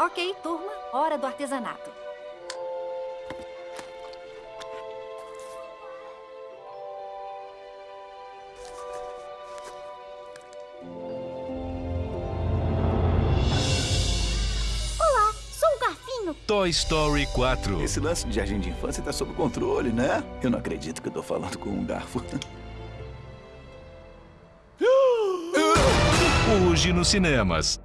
Ok, turma, hora do artesanato. Olá, sou o Garfinho. Toy Story 4. Esse lance de jardim de infância está sob controle, né? Eu não acredito que eu tô falando com um garfo. Hoje nos cinemas.